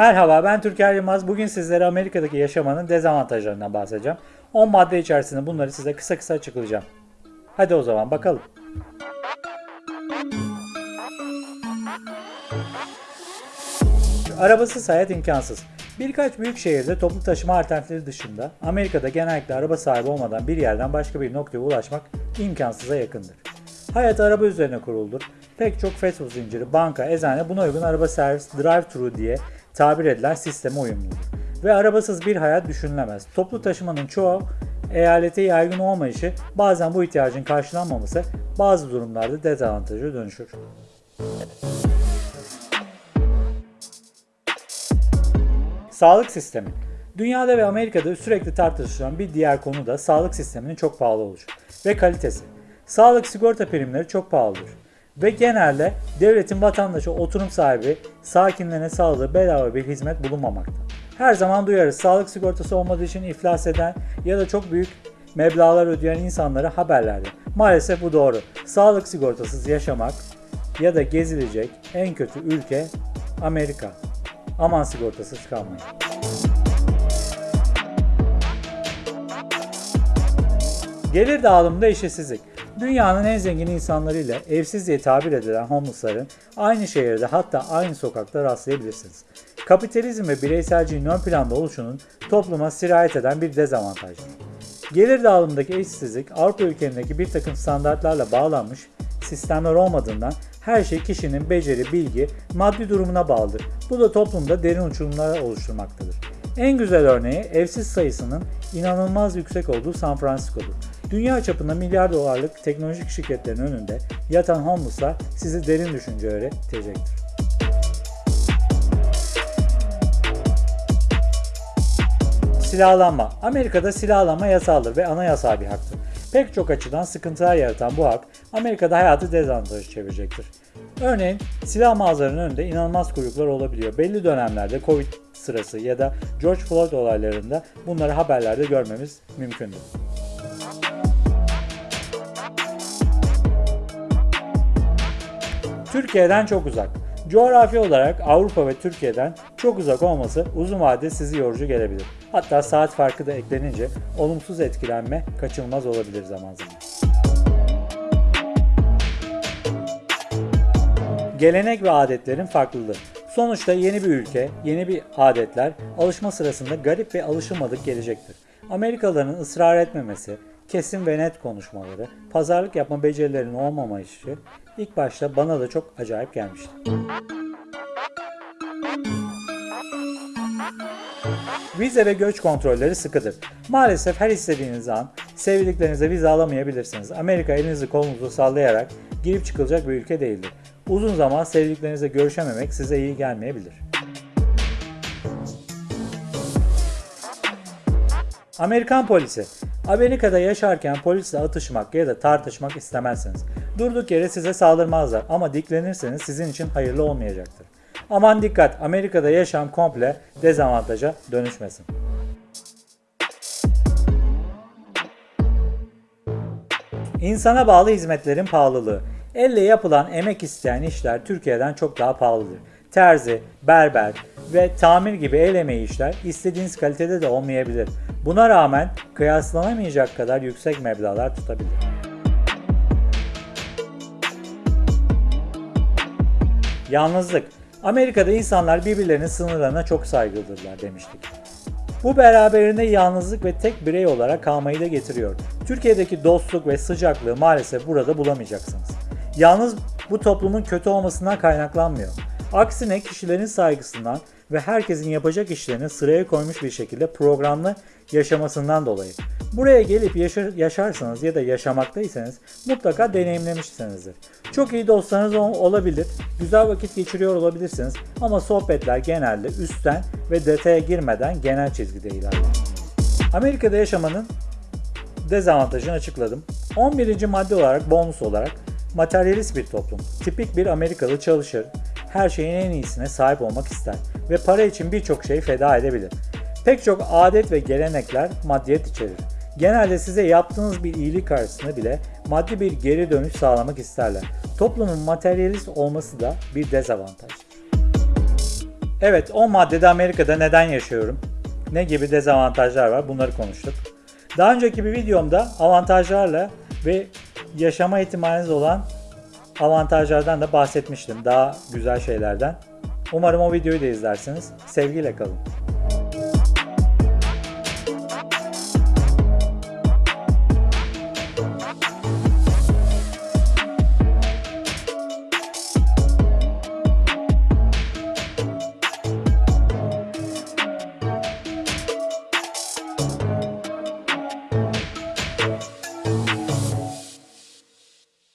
Merhaba ben Türker Yılmaz. Bugün sizlere Amerika'daki yaşamanın dezavantajlarından bahsedeceğim. 10 madde içerisinde bunları size kısa kısa açıklayacağım. Hadi o zaman bakalım. Arabasız hayat imkansız. Birkaç büyük şehirde toplu taşıma alternatifleri dışında Amerika'da genellikle araba sahibi olmadan bir yerden başka bir noktaya ulaşmak imkansıza yakındır. Hayat araba üzerine kuruldur. Pek çok fast food zinciri, banka, eczane buna uygun araba servis, drive-thru diye tabir edilen sisteme uyumludur. Ve arabasız bir hayat düşünülemez. Toplu taşımanın çoğu eyalete yaygın olmayışı bazen bu ihtiyacın karşılanmaması bazı durumlarda dezavantaja dönüşür. Sağlık sistemi. Dünyada ve Amerika'da sürekli tartışılan bir diğer konu da sağlık sisteminin çok pahalı oluşu ve kalitesi. Sağlık sigorta primleri çok pahalıdır ve genelde devletin vatandaşı oturum sahibi sakinlerine sağladığı bedava bir hizmet bulunmamakta. Her zaman duyarız sağlık sigortası olmadığı için iflas eden ya da çok büyük meblağlar ödeyen insanları haberlerde. Maalesef bu doğru. Sağlık sigortasız yaşamak ya da gezilecek en kötü ülke Amerika. Aman sigortasız kalmayın. Gelir dağılımında eşitsizlik. Dünyanın en zengin insanlarıyla evsiz diye tabir edilen homeless'ların aynı şehirde hatta aynı sokakta rastlayabilirsiniz. Kapitalizm ve bireyselciğin ön planda oluşunun topluma sirayet eden bir dezavantajdır. Gelir dağılımındaki eşitsizlik Avrupa ülkelerindeki bir takım standartlarla bağlanmış sistemler olmadığından her şey kişinin beceri, bilgi, maddi durumuna bağlıdır. Bu da toplumda derin uçurumlar oluşturmaktadır. En güzel örneği evsiz sayısının inanılmaz yüksek olduğu San Francisco'dur. Dünya çapında milyar dolarlık teknolojik şirketlerin önünde yatan homeless'lar sizi derin düşüncelere itecektir. Silahlanma. Amerika'da silahlanma yasaldır ve anayasal bir haktır. Pek çok açıdan sıkıntılar yaratan bu hak Amerika'da hayatı dezavantajı çevirecektir. Örneğin silah mağazalarının önünde inanılmaz kuyruklar olabiliyor. Belli dönemlerde Covid sırası ya da George Floyd olaylarında bunları haberlerde görmemiz mümkündür. Türkiye'den çok uzak. Coğrafi olarak Avrupa ve Türkiye'den çok uzak olması uzun vadede sizi yorucu gelebilir. Hatta saat farkı da eklenince olumsuz etkilenme kaçınılmaz olabilir zaman zaman. Gelenek ve adetlerin farklılığı. Sonuçta yeni bir ülke, yeni bir adetler alışma sırasında garip ve alışılmadık gelecektir. Amerikalıların ısrar etmemesi, kesin ve net konuşmaları, pazarlık yapma becerilerinin olmamayışı ilk başta bana da çok acayip gelmişti. Vize ve göç kontrolleri sıkıdır. Maalesef her istediğiniz an sevdiklerinize vize alamayabilirsiniz. Amerika elinizi kolunuzu sallayarak girip çıkılacak bir ülke değildir. Uzun zaman sevdiklerinizle görüşememek size iyi gelmeyebilir. Amerikan polisi Amerika'da yaşarken polisle atışmak ya da tartışmak istemezsiniz. Durduk yere size saldırmazlar ama diklenirseniz sizin için hayırlı olmayacaktır. Aman dikkat Amerika'da yaşam komple dezavantaja dönüşmesin. İnsana bağlı hizmetlerin pahalılığı. Elle yapılan emek isteyen işler Türkiye'den çok daha pahalıdır. Terzi, berber ve tamir gibi el emeği işler istediğiniz kalitede de olmayabilir. Buna rağmen kıyaslanamayacak kadar yüksek meblağlar tutabilir. Yalnızlık. Amerika'da insanlar birbirlerinin sınırlarına çok saygılıdırlar demiştik. Bu beraberinde yalnızlık ve tek birey olarak kalmayı da getiriyor. Türkiye'deki dostluk ve sıcaklığı maalesef burada bulamayacaksınız. Yalnız bu toplumun kötü olmasından kaynaklanmıyor. Aksine kişilerin saygısından ve herkesin yapacak işlerini sıraya koymuş bir şekilde programlı yaşamasından dolayı. Buraya gelip yaşar, yaşarsanız ya da yaşamaktaysanız mutlaka deneyimlemişsinizdir. Çok iyi dostlarınız olabilir, güzel vakit geçiriyor olabilirsiniz ama sohbetler genelde üstten ve detaya girmeden genel çizgide ilerler. Amerika'da yaşamanın dezavantajını açıkladım. 11. madde olarak bonus olarak materyalist bir toplum. Tipik bir Amerikalı çalışır, her şeyin en iyisine sahip olmak ister ve para için birçok şey feda edebilir. Pek çok adet ve gelenekler maddiyet içerir. Genelde size yaptığınız bir iyilik karşısında bile maddi bir geri dönüş sağlamak isterler. Toplumun materyalist olması da bir dezavantaj. Evet 10 maddede Amerika'da neden yaşıyorum? Ne gibi dezavantajlar var bunları konuştuk. Daha önceki bir videomda avantajlarla ve yaşama ihtimaliniz olan avantajlardan da bahsetmiştim. Daha güzel şeylerden. Umarım o videoyu da izlersiniz. Sevgiyle kalın.